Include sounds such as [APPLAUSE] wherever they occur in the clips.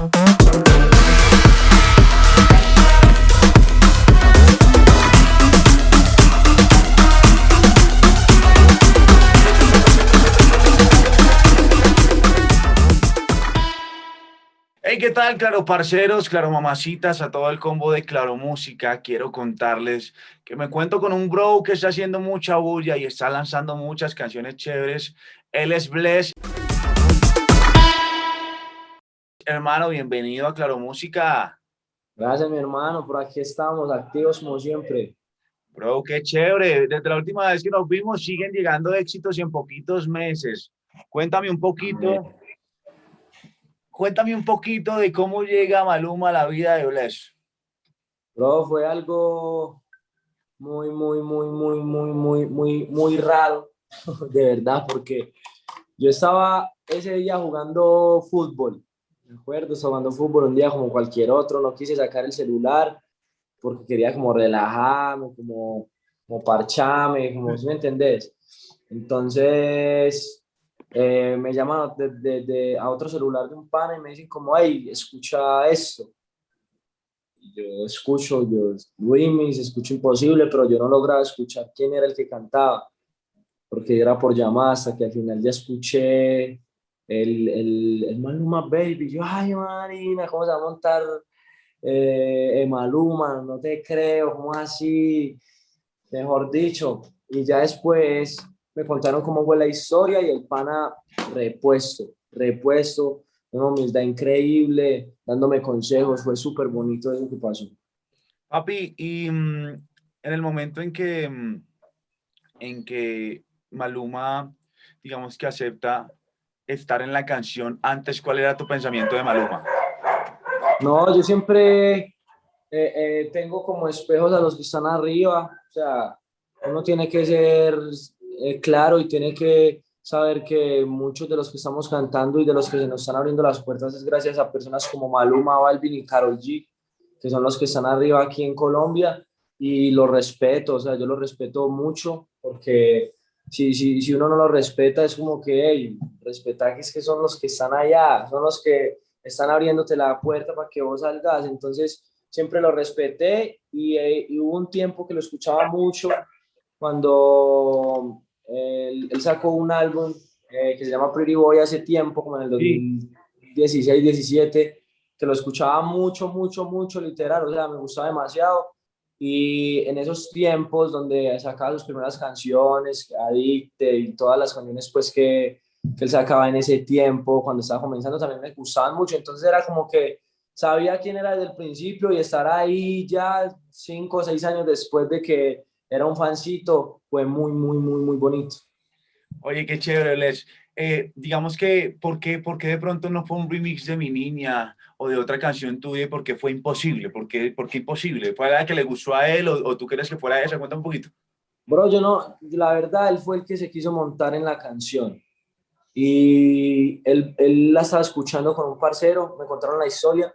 Hey, ¿qué tal, claro parceros, claro mamacitas, a todo el combo de Claro Música? Quiero contarles que me cuento con un bro que está haciendo mucha bulla y está lanzando muchas canciones chéveres. Él es Bless. Hermano, bienvenido a Claro Música. Gracias, mi hermano, por aquí estamos, activos como siempre. Bro, qué chévere. Desde la última vez que nos vimos, siguen llegando éxitos y en poquitos meses. Cuéntame un poquito Cuéntame un poquito de cómo llega Maluma a la vida de Bless. Bro, fue algo muy, muy, muy, muy, muy, muy, muy, muy raro, [LAUGHS] de verdad, porque yo estaba ese día jugando fútbol, me acuerdo, jugando fútbol un día como cualquier otro, no quise sacar el celular porque quería como relajarme, como, como parcharme, como, si me entendés? Entonces, eh, me llaman de, de, a otro celular de un pana y me dicen como, hey, escucha esto. Y yo escucho, yo remix, escucho imposible, pero yo no lograba escuchar quién era el que cantaba, porque era por llamada hasta que al final ya escuché el, el, el Maluma Baby. Yo, ay, Marina, ¿cómo se va a montar eh, Maluma? No te creo, ¿cómo así? Mejor dicho. Y ya después me contaron cómo fue la historia y el pana repuesto, repuesto, una humildad increíble, dándome consejos, fue súper bonito eso que pasó. Papi, y mm, en el momento en que, mm, en que Maluma, digamos que acepta estar en la canción, antes, ¿cuál era tu pensamiento de Maluma? No, yo siempre eh, eh, tengo como espejos a los que están arriba, o sea, uno tiene que ser eh, claro y tiene que saber que muchos de los que estamos cantando y de los que se nos están abriendo las puertas es gracias a personas como Maluma, Balvin y Karol G, que son los que están arriba aquí en Colombia y los respeto, o sea, yo los respeto mucho porque si, si, si uno no los respeta es como que, hey, respeta que es que son los que están allá, son los que están abriéndote la puerta para que vos salgas, entonces siempre lo respeté y, eh, y hubo un tiempo que lo escuchaba mucho cuando él, sacó un álbum eh, que se llama Pretty Boy hace tiempo, como en el 2016, 17, que lo escuchaba mucho, mucho, mucho, literal, o sea, me gustaba demasiado. Y en esos tiempos donde sacaba sus primeras canciones, Adicte y todas las canciones pues que, que él sacaba en ese tiempo, cuando estaba comenzando, también me gustaban mucho. Entonces era como que sabía quién era desde el principio y estar ahí ya cinco o seis años después de que era un fancito, fue muy, muy, muy, muy bonito. Oye, qué chévere, Les. Eh, digamos que, ¿por qué, ¿por qué de pronto no fue un remix de Mi Niña o de otra canción tuya? ¿Por qué fue imposible? ¿Por qué, por qué imposible? ¿Fue la que le gustó a él o, tú crees que fuera esa? Cuenta un poquito. Bro, yo no, la verdad, él fue el que se quiso montar en la canción. Y él, él la estaba escuchando con un parcero, me contaron la historia.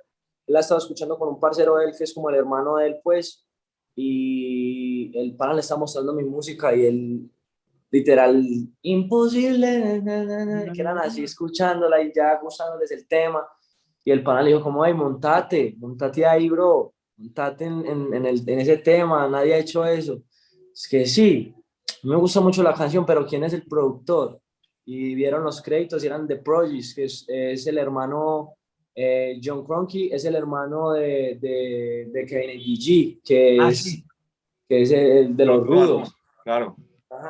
Él la estaba escuchando con un parcero de él, que es como el hermano de él, pues, y el pana le está mostrando mi música y él literal, imposible, que eran así escuchándola y ya gustándoles el tema. Y el pana le dijo como, ay, montate, montate ahí, bro, montate en, en, el, en ese tema, nadie ha hecho eso. Es que sí, me gusta mucho la canción, pero ¿quién es el productor? Y vieron los créditos y eran The Prodigy, que es, es el hermano eh, John Cronky es el hermano de, de, de Kevin G, que ah, es, que es el de los rudos. Claro.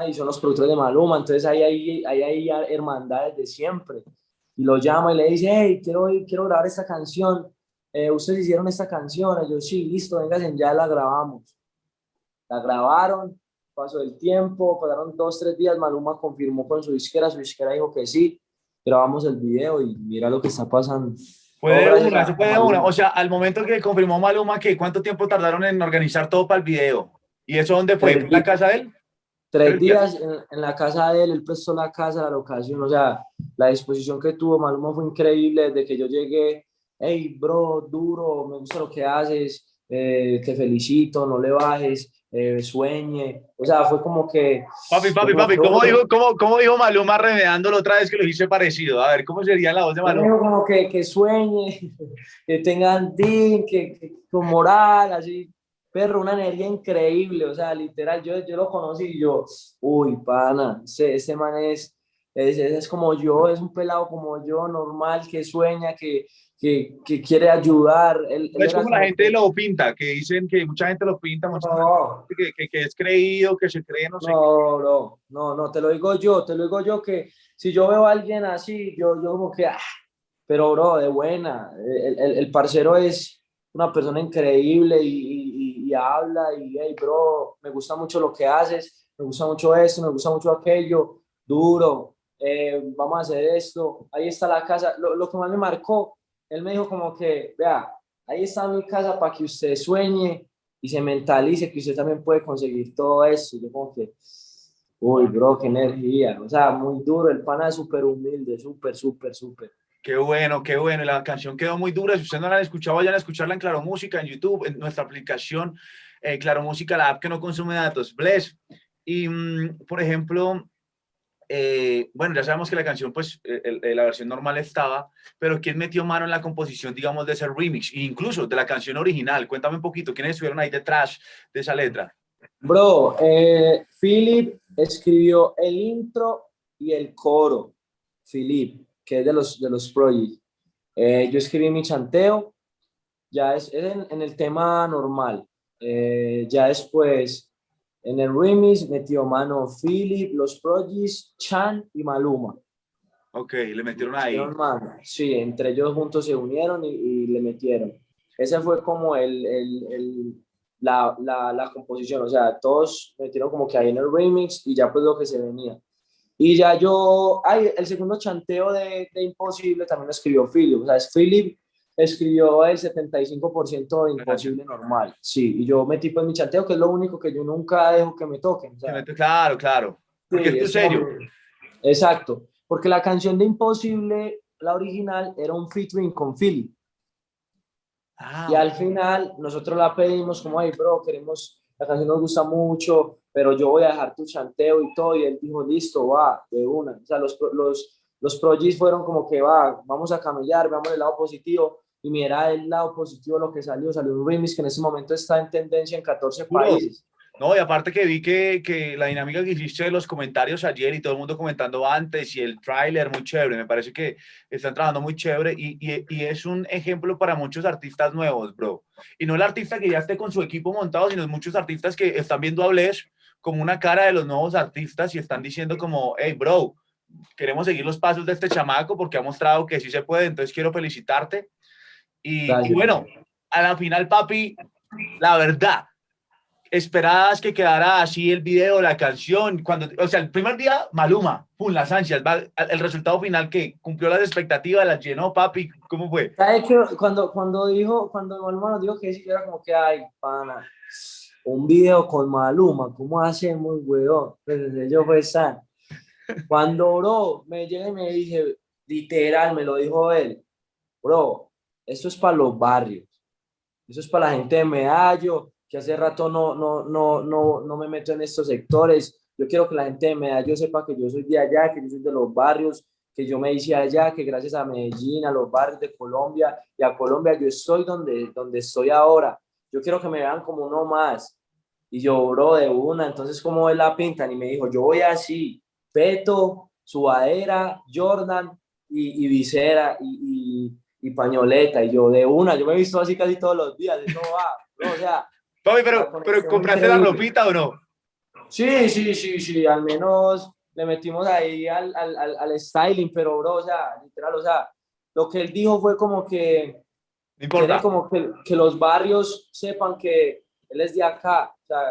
y son los productores de Maluma, entonces ahí hay, ahí hay hermandades de siempre. Y lo llama y le dice, hey, quiero, quiero grabar esta canción. Eh, ustedes hicieron esta canción. Y yo, sí, listo, vengan, ya la grabamos. La grabaron, pasó el tiempo, pasaron dos, tres días, Maluma confirmó con su disquera, su disquera dijo que sí, grabamos el video y mira lo que está pasando. Puede una, se puede una. O sea, al momento que confirmó Maluma que cuánto tiempo tardaron en organizar todo para el video. ¿Y eso dónde fue? ¿En la casa de él? Tres días en, la casa de él, él prestó la casa, la locación, o sea, la disposición que tuvo Maluma fue increíble desde que yo llegué, hey, bro, duro, me gusta lo que haces, eh, te felicito, no le bajes, eh, sueñe. O sea, fue como que... Papi, papi, papi, ¿cómo dijo, cómo, cómo dijo Maluma remedándolo otra vez que lo hice parecido? A ver, ¿cómo sería la voz de Maluma? Dijo como que, que sueñe, [LAUGHS] que tengan din, que, que, con moral, así. Perro, una energía increíble, o sea, literal, yo, yo lo conocí y yo, uy, pana, ese, ese man es, es, es como yo, es un pelado como yo, normal, que sueña, que, que, que quiere ayudar. Él, es como la gente lo pinta, que dicen que mucha gente lo pinta, mucha no. gente que, que, es creído, que se cree, no sé. No, no, no, no, te lo digo yo, te lo digo yo que si yo veo a alguien así, yo, yo como que, ah, pero bro, de buena, el, el, el, parcero es una persona increíble y, y, habla y, hey, bro, me gusta mucho lo que haces, me gusta mucho esto, me gusta mucho aquello, duro, eh, vamos a hacer esto, ahí está la casa, lo, lo que más me marcó él me dijo como que, vea, ahí está mi casa para que usted sueñe y se mentalice que usted también puede conseguir todo eso. Yo como que, uy, bro, qué energía. O sea, muy duro, el pana es súper humilde, súper, súper, súper. Qué bueno, qué bueno. La canción quedó muy dura. Si ustedes no la han escuchado, vayan a escucharla en Claro Música, en YouTube, en nuestra aplicación eh, Claro Música, la app que no consume datos. Bless. Y, mm, por ejemplo, eh, bueno, ya sabemos que la canción, pues, el, el, la versión normal estaba, pero ¿quién metió mano en la composición, digamos, de ese remix? E incluso de la canción original. Cuéntame un poquito, ¿quiénes estuvieron ahí detrás de esa letra? Bro, eh, Philip escribió el intro y el coro. Philip, que es de los, de los. Eh, yo escribí mi chanteo, ya es, es en, en, el tema normal. Eh, ya después en el remix metió mano Philip, Los Progis, Chan y Maluma. Ok, le metieron ahí. Mano. Sí, entre ellos juntos se unieron y, y le metieron. Ese fue como el, el, el la, la, la, composición, o sea, todos metieron como que ahí en el remix y ya pues lo que se venía. Y ya yo, ay, el segundo chanteo de, de Imposible también lo escribió Philip, o sea, es Philip escribió el 75% de imposible normal. Sí, y yo metí pues mi chanteo, que es lo único que yo nunca dejo que me toquen. Claro, claro. Porque sí, es serio. Exacto. Porque la canción de Imposible, la original, era un featuring con Philly. Ah, y al final nosotros la pedimos como, ay, bro, queremos, la canción nos gusta mucho, pero yo voy a dejar tu chanteo y todo. Y él dijo, listo, va, de una. O sea, los, los, los projis fueron como que, va, vamos a camellar, veamos el lado positivo y mira el lado positivo lo que salió, salió un remix que en ese momento está en tendencia en 14 países. No, y aparte que vi que, que la dinámica que hiciste de los comentarios ayer y todo el mundo comentando antes y el tráiler muy chévere, me parece que están trabajando muy chévere y, y, y, es un ejemplo para muchos artistas nuevos, bro. Y no el artista que ya esté con su equipo montado, sino muchos artistas que están viendo a Bless como una cara de los nuevos artistas y están diciendo como, hey, bro, queremos seguir los pasos de este chamaco porque ha mostrado que sí se puede, entonces quiero felicitarte y, y, bueno, a la final, papi, la verdad, esperabas que quedara así el video, la canción, cuando, o sea, el primer día, Maluma, pum, las ansias, el resultado final que cumplió las expectativas, las llenó, papi, ¿cómo fue? ¿Sabes que cuando, cuando dijo, cuando Maluma nos dijo que sí, era como que, ay, pana, un video con Maluma, ¿cómo hacemos, weón? Pues yo fue san. Cuando, bro, me llegué y me dije, literal, me lo dijo él, bro, esto es para los barrios, eso es para la gente de Medallo, que hace rato no, no, no, no, no me meto en estos sectores. Yo quiero que la gente de Medallo sepa que yo soy de allá, que yo soy de los barrios, que yo me hice allá, que gracias a Medellín, a los barrios de Colombia y a Colombia, yo estoy donde, donde estoy ahora. Yo quiero que me vean como uno más. Y yo, bro, de una, entonces, ¿cómo es la pintan? Y me dijo, yo voy así, peto, sudadera, Jordan y, y visera y, y y pañoleta, y yo de una, yo me he visto así casi todos los días, todo va, no, o sea... Papi, pero, pero ¿compraste la ropita o no? Sí, sí, sí, sí, al menos le metimos ahí al, al, al, al styling, pero bro, o sea, literal, o sea, lo que él dijo fue como que... Importa. como que, que los barrios sepan que él es de acá, o sea,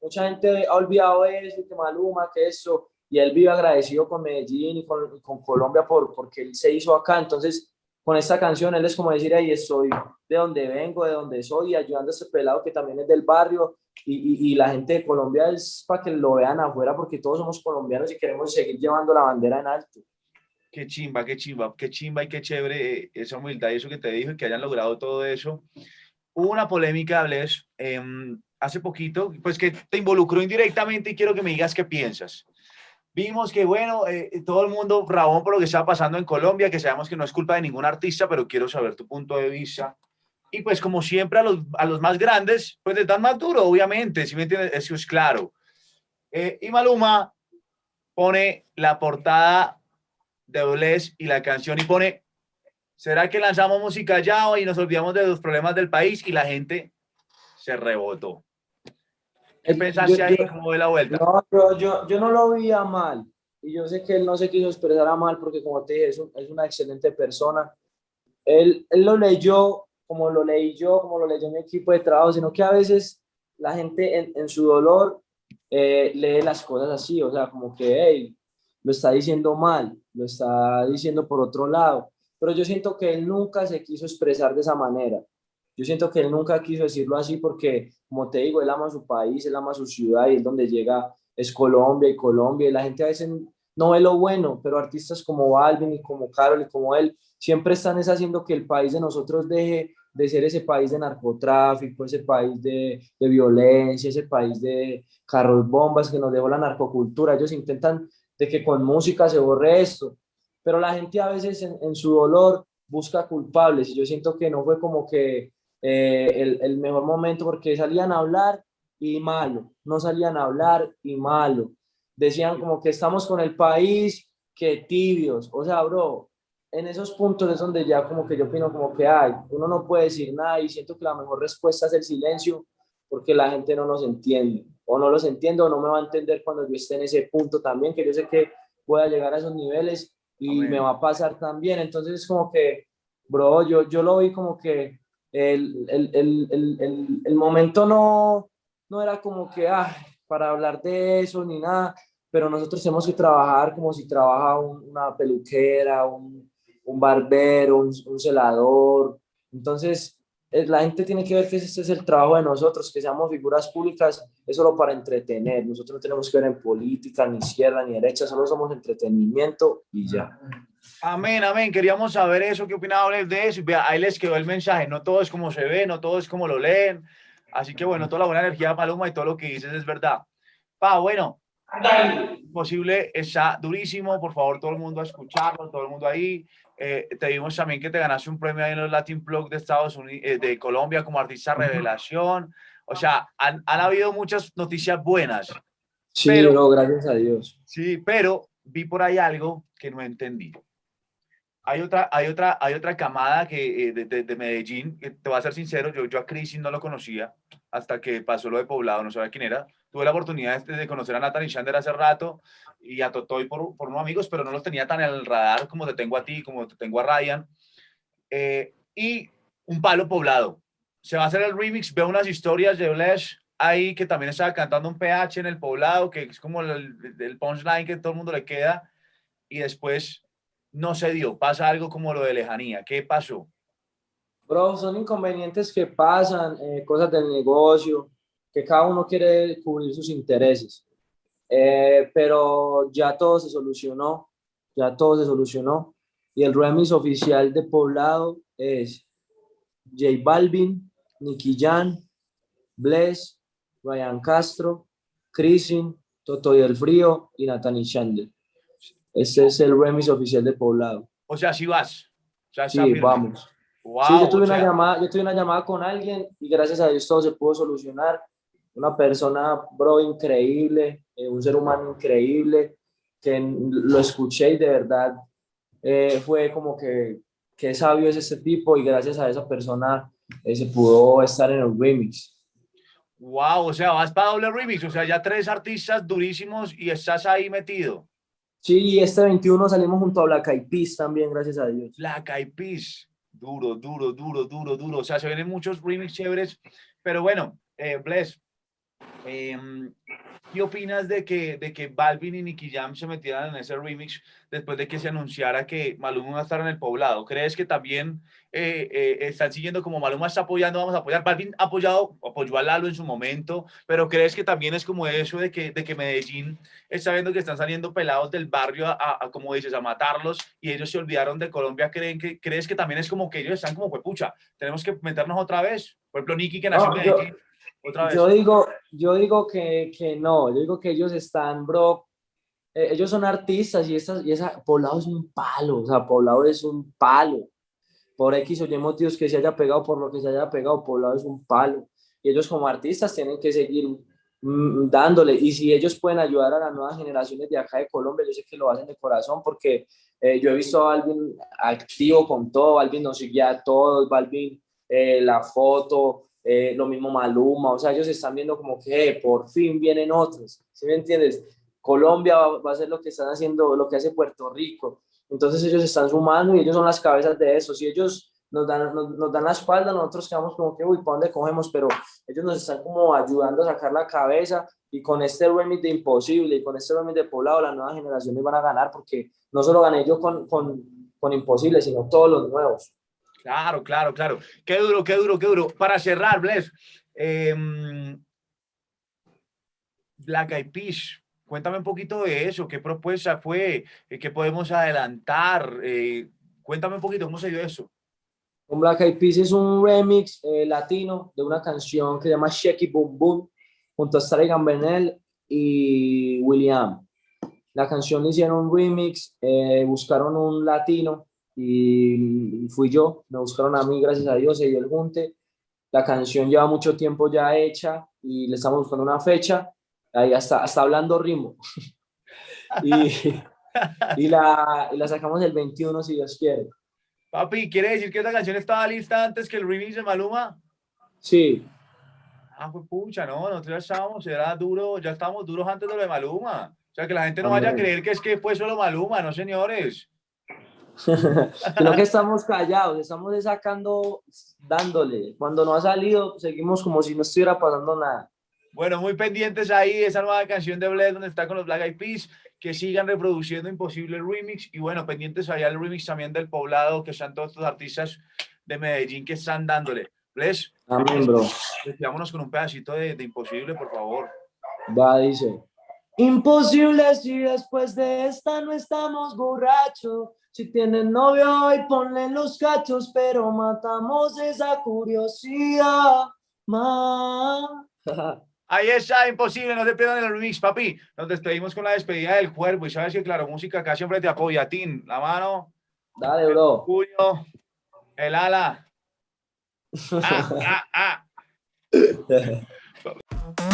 mucha gente ha olvidado eso, que Maluma, que eso, y él vive agradecido con Medellín y con, con Colombia por, porque él se hizo acá, entonces con esta canción él es como decir, ahí estoy de donde vengo, de donde soy, y ayudando a este pelado que también es del barrio, y, y, y, la gente de Colombia es para que lo vean afuera, porque todos somos colombianos y queremos seguir llevando la bandera en alto. Qué chimba, qué chimba, qué chimba y qué chévere esa humildad y eso que te dijo y que hayan logrado todo eso. hubo una polémica, Bles, em, hace poquito, pues que te involucró indirectamente y quiero que me digas qué piensas. Vimos que, bueno, eh, todo el mundo rabón por lo que estaba pasando en Colombia, que sabemos que no es culpa de ningún artista, pero quiero saber tu punto de vista. Y pues como siempre a los, a los más grandes, pues les dan más duro, obviamente, si me entiendes, eso es claro. Eh, y Maluma pone la portada de Bless y la canción y pone, ¿será que lanzamos música ya y nos olvidamos de los problemas del país? Y la gente se rebotó. ¿Qué pensaste ahí? ¿Cómo ve la vuelta? No, yo, yo no lo veía mal. Y yo sé que él no se quiso expresar a mal porque, como te dije, es, es una excelente persona. Él, él lo leyó como lo leí yo, como lo leyó mi equipo de trabajo, sino que a veces la gente en, en su dolor eh, lee las cosas así, o sea, como que, hey, lo está diciendo mal, lo está diciendo por otro lado. Pero yo siento que él nunca se quiso expresar de esa manera. Yo siento que él nunca quiso decirlo así porque, como te digo, él ama su país, él ama su ciudad y es donde llega, es Colombia y Colombia. Y la gente a veces no ve lo bueno, pero artistas como Balvin y como Carol y como él siempre están es haciendo que el país de nosotros deje de ser ese país de narcotráfico, ese país de, violencia, ese país de carros bombas que nos dejó la narcocultura. Ellos intentan de que con música se borre esto, pero la gente a veces en, su dolor busca culpables y yo siento que no fue como que eh, el, el, mejor momento porque salían a hablar y malo, no salían a hablar y malo. Decían como que estamos con el país, que tibios. O sea, bro, en esos puntos es donde ya como que yo opino como que hay, uno no puede decir nada y siento que la mejor respuesta es el silencio porque la gente no nos entiende o no los entiendo o no me va a entender cuando yo esté en ese punto también, que yo sé que voy a llegar a esos niveles y me va a pasar también. Entonces es como que, bro, yo, yo lo vi como que el, el, el, el, el momento no, no era como que, ah, para hablar de eso ni nada, pero nosotros tenemos que trabajar como si trabaja una peluquera, un, un barbero, un, un, celador. Entonces, la gente tiene que ver que este es el trabajo de nosotros, que seamos figuras públicas, es solo para entretener. Nosotros no tenemos que ver en política, ni izquierda, ni derecha, solo somos entretenimiento y ya. Amén, amén. Queríamos saber eso, qué opinaba de eso. Vea, ahí les quedó el mensaje. No todo es como se ve, no todo es como lo leen. Así que bueno, toda la buena energía, Paloma, y todo lo que dices es verdad. Pa, bueno, posible está durísimo. Por favor, todo el mundo a escucharlo, todo el mundo ahí. Eh, te vimos también que te ganaste un premio ahí en los Latin Blog de Estados Unidos, eh, de Colombia como artista revelación. O sea, han, han habido muchas noticias buenas. Sí, pero, gracias a Dios. Sí, pero vi por ahí algo que no entendí hay otra, hay otra, hay otra camada que, eh, de, de, de, Medellín, que te voy a ser sincero, yo, yo a Crisis no lo conocía hasta que pasó lo de Poblado, no sabía quién era. Tuve la oportunidad de, de conocer a Nathan y Shander hace rato y a Totoy por, por unos amigos, pero no los tenía tan en el radar como te tengo a ti, como te tengo a Ryan. Eh, y un palo poblado. Se va a hacer el remix, veo unas historias de Blesh ahí que también estaba cantando un PH en el poblado, que es como el, el punchline que todo el mundo le queda. Y después no se dio? ¿Pasa algo como lo de lejanía? ¿Qué pasó? Bro, son inconvenientes que pasan, eh, cosas del negocio, que cada uno quiere cubrir sus intereses. Eh, pero ya todo se solucionó, ya todo se solucionó. Y el remix oficial de Poblado es J Balvin, Nicky Jan, Bless, Ryan Castro, Chrisin, Toto y el Frío y Nathaniel Chandler. Ese es el remix oficial de Poblado. O sea, si vas. O sea, sí, vamos. Wow, sí, yo tuve, una llamada, yo tuve una llamada con alguien y gracias a Dios todo se pudo solucionar. Una persona, bro, increíble, eh, un ser humano increíble, que lo escuché y de verdad eh, fue como que, qué sabio es este tipo y gracias a esa persona eh, se pudo estar en el remix. Wow, o sea, vas para doble remix, o sea, ya tres artistas durísimos y estás ahí metido. Sí, este 21 salimos junto a Black Eyed Peas también, gracias a Dios. Black Eyed Peas, duro, duro, duro, duro, duro. O sea, se vienen muchos remix chéveres, pero bueno, eh, Bless, eh, ¿qué opinas de que, de que Balvin y Nicky Jam se metieran en ese remix después de que se anunciara que Maluma va a estar en el poblado? ¿Crees que también eh, eh, están siguiendo como Maluma está apoyando, vamos a apoyar? Balvin ha apoyado, apoyó a Lalo en su momento, pero ¿crees que también es como eso de que, de que Medellín está viendo que están saliendo pelados del barrio a, como dices, a matarlos y ellos se olvidaron de Colombia? ¿Creen que, ¿Crees que también es como que ellos están como, pues pucha, tenemos que meternos otra vez? Por ejemplo, Nicky que nació en Medellín. Yo digo, yo digo que, que, no, yo digo que ellos están, bro, eh, ellos son artistas y, esa, y esa, Poblado es un palo, o sea, Poblado es un palo. Por X o Y motivos que se haya pegado, por lo que se haya pegado, Poblado es un palo. Y ellos como artistas tienen que seguir mm, dándole. Y si ellos pueden ayudar a las nuevas generaciones de acá de Colombia, yo sé que lo hacen de corazón porque eh, yo he visto a alguien activo con todo, alguien nos seguía a todos, Balvin, eh, la foto, eh, lo mismo Maluma, o sea, ellos están viendo como que eh, por fin vienen otros, ¿sí me entiendes? Colombia va, a hacer lo que están haciendo, lo que hace Puerto Rico, entonces ellos están sumando y ellos son las cabezas de eso, si ellos nos dan, nos, dan la espalda, nosotros quedamos como que, uy, ¿para dónde cogemos? Pero ellos nos están como ayudando a sacar la cabeza y con este remix de Imposible y con este remix de Poblado, las nuevas generaciones van a ganar porque no solo gané yo con, con, con Imposible, sino todos los nuevos. Claro, claro, claro. Qué duro, qué duro, qué duro. Para cerrar, Bless, eh, Black Eyed Peas, cuéntame un poquito de eso. ¿Qué propuesta fue? ¿Qué podemos adelantar? Eh, cuéntame un poquito, ¿cómo se dio eso? Un Black Eyed Peas es un remix eh, latino de una canción que se llama Shaky Boom Boom, junto a Starry Gambernel y William. La canción hicieron un remix, eh, buscaron un latino y fui yo, me buscaron a mí, gracias a Dios, se dio el junte. La canción lleva mucho tiempo ya hecha y le estamos buscando una fecha, ahí hasta, hasta hablando ritmo. [LAUGHS] y, [LAUGHS] y, la, y la sacamos el 21 si Dios quiere. Papi, ¿quiere decir que esta canción estaba lista antes que el remix de Maluma? Sí. Ah, pues pucha, no, nosotros ya estábamos, era duro, ya estábamos duros antes de lo de Maluma. O sea, que la gente no vaya a creer que es que fue solo Maluma, no señores. [LAUGHS] Sino que estamos callados, estamos sacando, dándole. Cuando no ha salido, seguimos como si no estuviera pasando nada. Bueno, muy pendientes ahí, esa nueva canción de Bled donde está con los Black Eyed Peas, que sigan reproduciendo Imposible Remix, y bueno, pendientes allá el remix también del Poblado, que están todos estos artistas de Medellín que están dándole. Bless, Amén, bro. Vámonos con un pedacito de, de Imposible, por favor. Va, dice. Imposible si después de esta no estamos borrachos. Si tienes novio hoy ponle los cachos, pero matamos esa curiosidad. [LAUGHS] Ahí está, imposible, no te pierdan el remix, papi. Nos despedimos con la despedida del cuerpo y sabes que, claro, música acá siempre te apoya. Tin, la mano. Dale, bro. El puño, el ala. [LAUGHS] Ah, ah, ah. [LAUGHS]